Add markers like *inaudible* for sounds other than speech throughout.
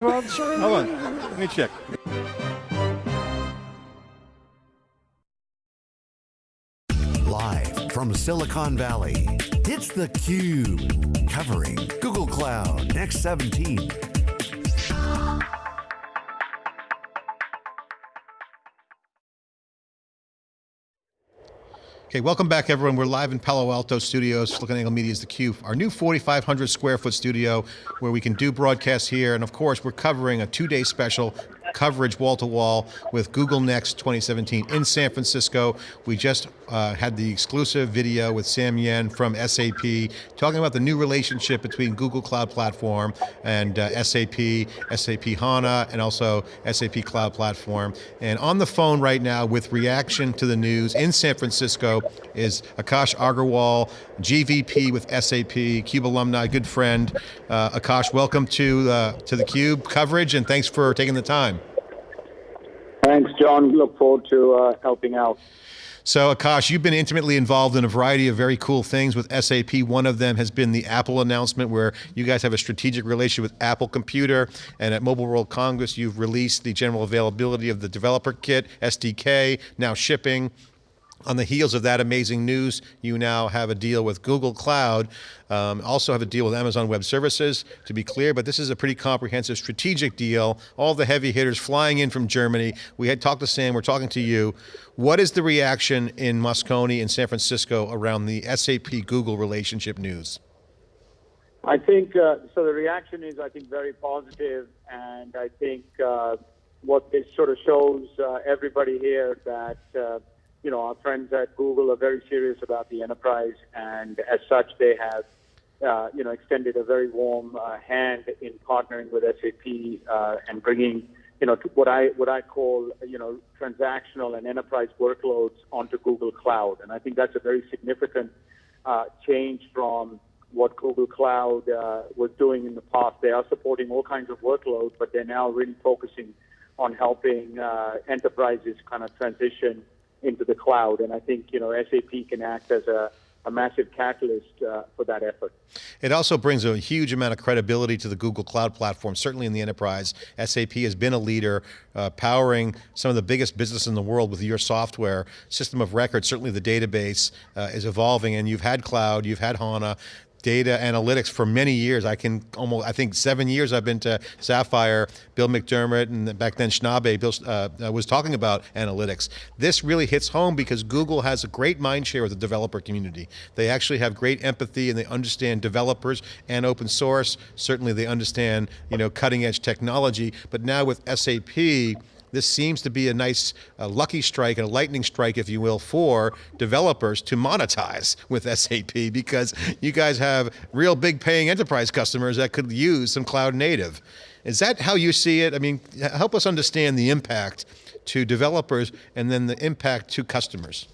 Hold on, let me check. Live from Silicon Valley, it's theCUBE. Covering Google Cloud Next 17. Okay, welcome back everyone. We're live in Palo Alto Studios, SiliconANGLE Media's theCUBE, our new 4,500 square foot studio where we can do broadcasts here, and of course we're covering a two-day special coverage wall to wall with Google Next 2017 in San Francisco. We just uh, had the exclusive video with Sam Yen from SAP talking about the new relationship between Google Cloud Platform and uh, SAP, SAP HANA, and also SAP Cloud Platform. And on the phone right now with reaction to the news in San Francisco is Akash Agarwal, GVP with SAP, CUBE alumni, good friend. Uh, Akash, welcome to, uh, to the CUBE coverage and thanks for taking the time. Thanks, John. Look forward to uh, helping out. So Akash, you've been intimately involved in a variety of very cool things with SAP. One of them has been the Apple announcement where you guys have a strategic relationship with Apple Computer and at Mobile World Congress you've released the general availability of the developer kit, SDK, now shipping. On the heels of that amazing news, you now have a deal with Google Cloud, um, also have a deal with Amazon Web Services, to be clear, but this is a pretty comprehensive strategic deal. All the heavy hitters flying in from Germany. We had talked to Sam, we're talking to you. What is the reaction in Moscone and San Francisco around the SAP Google relationship news? I think, uh, so the reaction is, I think, very positive, and I think uh, what this sort of shows uh, everybody here that uh, you know, our friends at Google are very serious about the enterprise, and as such, they have, uh, you know, extended a very warm uh, hand in partnering with SAP uh, and bringing, you know, what I what I call, you know, transactional and enterprise workloads onto Google Cloud, and I think that's a very significant uh, change from what Google Cloud uh, was doing in the past. They are supporting all kinds of workloads, but they're now really focusing on helping uh, enterprises kind of transition into the cloud. And I think you know SAP can act as a a massive catalyst uh, for that effort. It also brings a huge amount of credibility to the Google Cloud Platform, certainly in the enterprise. SAP has been a leader, uh, powering some of the biggest business in the world with your software. System of record, certainly the database uh, is evolving and you've had cloud, you've had HANA, data analytics for many years. I can almost, I think seven years I've been to Sapphire, Bill McDermott, and back then Snabe Bill, uh, uh, was talking about analytics. This really hits home because Google has a great mind share with the developer community. They actually have great empathy and they understand developers and open source. Certainly they understand, you know, cutting edge technology, but now with SAP, this seems to be a nice uh, lucky strike and a lightning strike, if you will, for developers to monetize with *laughs* SAP because you guys have real big paying enterprise customers that could use some cloud native. Is that how you see it? I mean, help us understand the impact to developers and then the impact to customers.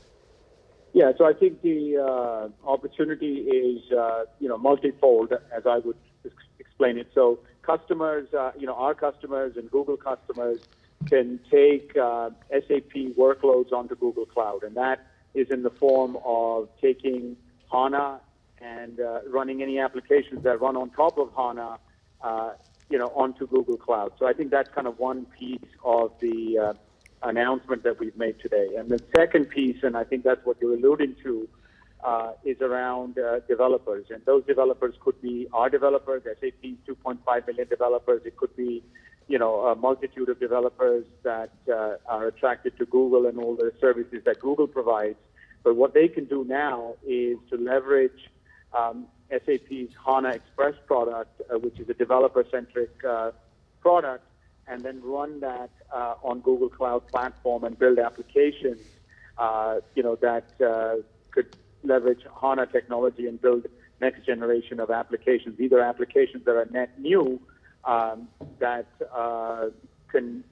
Yeah, so I think the uh, opportunity is, uh, you know, multifold, as I would explain it. So customers, uh, you know, our customers and Google customers can take uh, SAP workloads onto Google Cloud, and that is in the form of taking HANA and uh, running any applications that run on top of HANA, uh, you know, onto Google Cloud. So I think that's kind of one piece of the uh, announcement that we've made today. And the second piece, and I think that's what you're alluding to, uh, is around uh, developers. And those developers could be our developers, SAP's 2.5 million developers. It could be you know, a multitude of developers that uh, are attracted to Google and all the services that Google provides. But what they can do now is to leverage um, SAP's HANA Express product, uh, which is a developer-centric uh, product, and then run that uh, on Google Cloud Platform and build applications, uh, you know, that uh, could leverage HANA technology and build next generation of applications, either applications that are net new um, that uh, can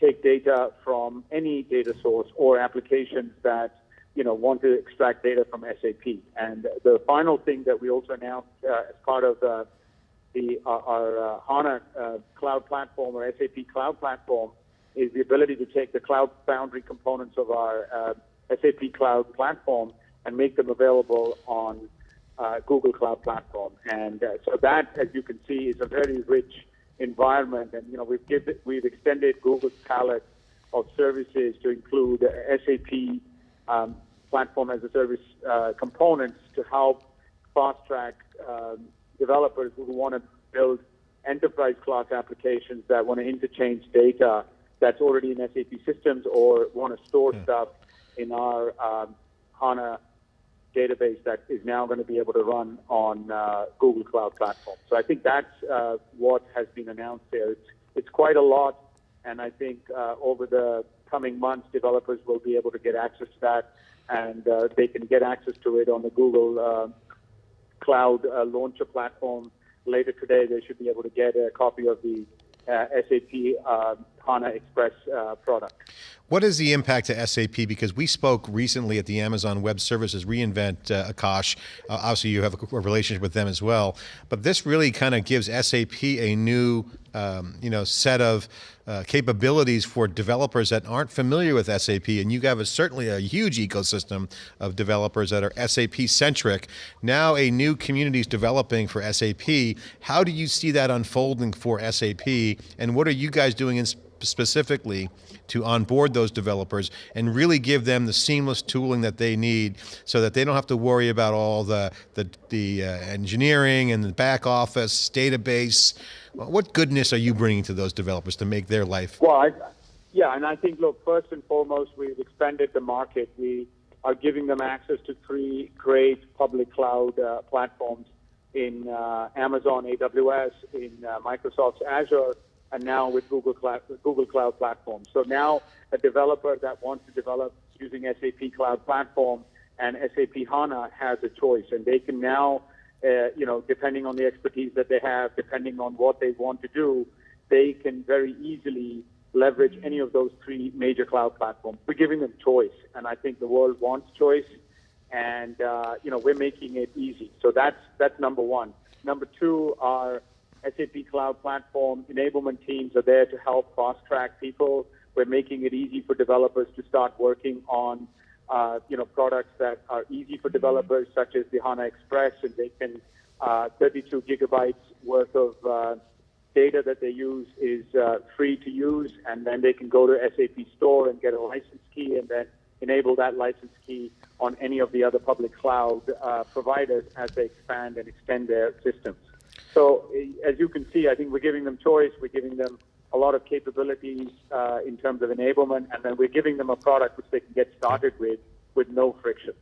take data from any data source or applications that you know want to extract data from SAP. And the final thing that we also announced uh, as part of uh, the uh, our uh, HANA uh, cloud platform or SAP cloud platform is the ability to take the Cloud Foundry components of our SAP cloud platform and make them available on uh, Google Cloud Platform. And uh, so that, as you can see, is a very rich environment. And you know, we've give, we've extended Google's palette of services to include SAP um, platform as a service uh, components to help fast track um, developers who want to build enterprise class applications that want to interchange data that's already in SAP systems or want to store Hmm. stuff in our um, HANA database that is now going to be able to run on uh, Google Cloud Platform. So I think that's uh, what has been announced there. It's, it's quite a lot, and I think uh, over the coming months, developers will be able to get access to that, and uh, they can get access to it on the Google uh, Cloud uh, Launcher platform. Later today, they should be able to get a copy of the SAP HANA Express uh, product. What is the impact to SAP? Because we spoke recently at the Amazon Web Services reInvent, uh, Akash. Uh, obviously, you have a, a relationship with them as well. But this really kind of gives SAP a new, um, you know, set of uh, capabilities for developers that aren't familiar with SAP. And you have a, certainly a huge ecosystem of developers that are SAP centric. Now, a new community is developing for SAP. How do you see that unfolding for SAP? And what are you guys doing in specifically to onboard those developers and really give them the seamless tooling that they need so that they don't have to worry about all the, the, the uh, engineering and the back office, database. What goodness are you bringing to those developers to make their life? Well, I, yeah, and I think, look, first and foremost, we've expanded the market. We are giving them access to three great public cloud uh, platforms in uh, Amazon AWS, in uh, Microsoft's Azure, and now with Google Cloud, Google Cloud Platform. So now a developer that wants to develop using SAP Cloud Platform and SAP HANA has a choice, and they can now, uh, you know, depending on the expertise that they have, depending on what they want to do, they can very easily leverage any of those three major cloud platforms. We're giving them choice, and I think the world wants choice, and uh, you know we're making it easy. So that's that's number one. Number two, our SAP Cloud Platform enablement teams are there to help fast track people. We're making it easy for developers to start working on uh, you know products that are easy for developers, such as the HANA Express, and they can uh, 32 gigabytes worth of uh, data that they use is uh, free to use, and then they can go to SAP Store and get a license key, and then enable that license key on any of the other public cloud uh, providers as they expand and extend their systems. So, uh, as you can see, I think we're giving them choice. We're giving them a lot of capabilities uh, in terms of enablement, and then we're giving them a product which they can get started with with no friction.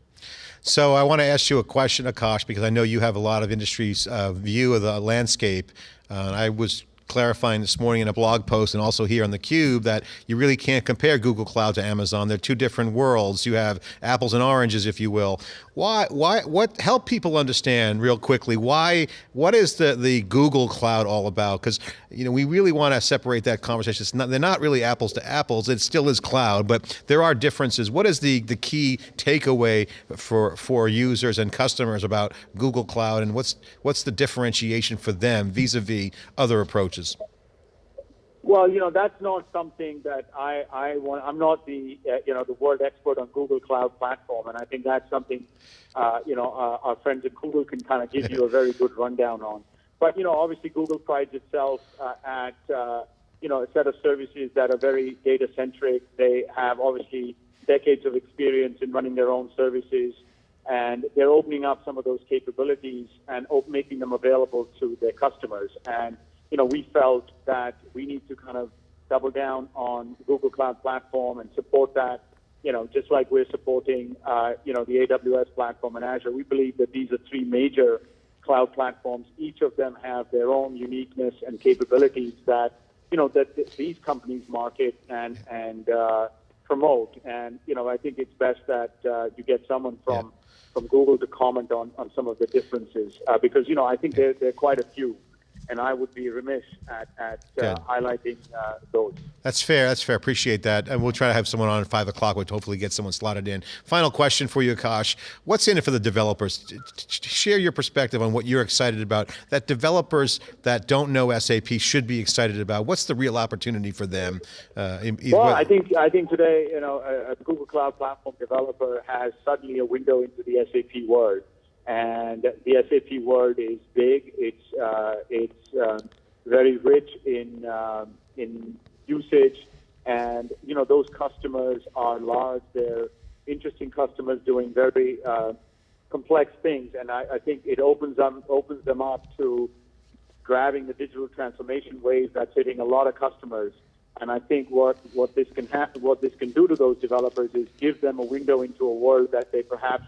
So I want to ask you a question, Akash, because I know you have a lot of industry's uh, view of the landscape. Uh, I was clarifying this morning in a blog post and also here on the Cube that you really can't compare Google Cloud to Amazon. They're two different worlds. You have apples and oranges, if you will. Why? Why? What? Help people understand real quickly. Why? What is the the Google Cloud all about? Because you know we really want to separate that conversation. It's not, they're not really apples to apples. It still is cloud, but there are differences. What is the the key takeaway for for users and customers about Google Cloud, and what's what's the differentiation for them vis-a-vis other approaches? Well, you know, that's not something that I, I want. I'm not the, uh, you know, the world expert on Google Cloud Platform, and I think that's something, uh, you know, uh, our friends at Google can kind of give you a very good rundown on. But you know, obviously, Google prides itself uh, at, uh, you know, a set of services that are very data centric. They have obviously decades of experience in running their own services, and they're opening up some of those capabilities and op- making them available to their customers. And you know, we felt that we need to kind of double down on Google Cloud Platform and support that. You know, just like we're supporting, uh, you know, the AWS platform and Azure. We believe that these are three major cloud platforms. Each of them have their own uniqueness and capabilities that, you know, that th- these companies market and and uh, promote. And you know, I think it's best that uh, you get someone from from Google to comment on on some of the differences uh, because you know I think there there are quite a few and I would be remiss at, at uh, highlighting uh, those. That's fair. That's fair. Appreciate that. And we'll try to have someone on at five o'clock, which hopefully get someone slotted in. Final question for you, Akash. What's in it for the developers? Share your perspective on what you're excited about. That developers that don't know SAP should be excited about. What's the real opportunity for them? Uh, in- Well, what- I think I think today, you know, a, a Google Cloud Platform developer has suddenly a window into the SAP world, and the SAP world is big. It's uh, it's um, very rich in um in usage, and you know those customers are large. They're interesting customers doing very uh, complex things, and I, I think it opens them opens them up to grabbing the digital transformation wave that's hitting a lot of customers. And I think what, what this can what this can do to those developers is give them a window into a world that they perhaps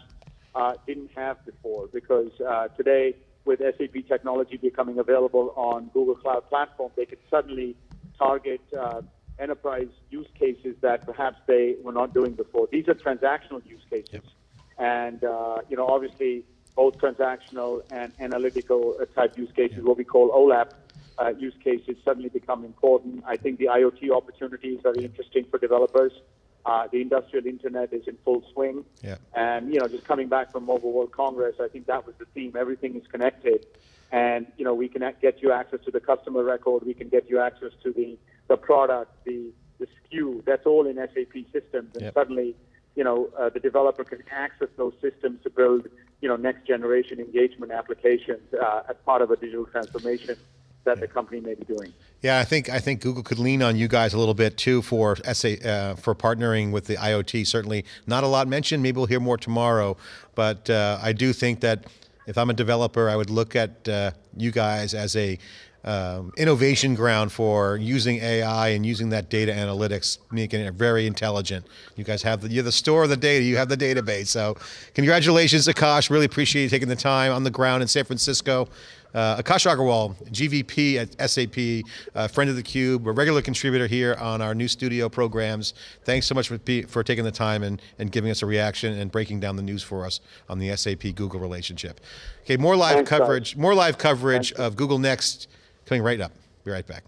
uh, didn't have before. Because uh, today, with SAP technology becoming available on Google Cloud Platform, they could suddenly target uh, enterprise use cases that perhaps they were not doing before. These are transactional use cases, and uh, you know, obviously, both transactional and analytical uh, type use cases, what we call OLAP uh, use cases, suddenly become important. I think the IoT opportunities are interesting for developers. Uh, the industrial internet is in full swing. Yeah. And, you know, just coming back from Mobile World Congress, I think that was the theme. Everything is connected. And, you know, we can get you access to the customer record. We can get you access to the, the product, the, the SKU. That's all in SAP systems. And Yep. suddenly, you know, uh, the developer can access those systems to build, you know, next generation engagement applications uh, as part of a digital transformation that the company may be doing. Yeah, I think I think Google could lean on you guys a little bit too for SA, uh, for partnering with the IoT. Certainly, not a lot mentioned. Maybe we'll hear more tomorrow, but uh, I do think that if I'm a developer, I would look at uh, you guys as a um, innovation ground for using AI and using that data analytics, making it very intelligent. You guys have the you're the store of the data. You have the database. So, congratulations, Akash. Really appreciate you taking the time on the ground in San Francisco. Uh, Akash Agarwal, GVP at SAP, uh, friend of the Cube, a regular contributor here on our new studio programs. Thanks so much for, for taking the time and, and giving us a reaction and breaking down the news for us on the SAP Google relationship. Okay, more live Thanks, coverage, more live coverage of Google Next coming right up. Be right back.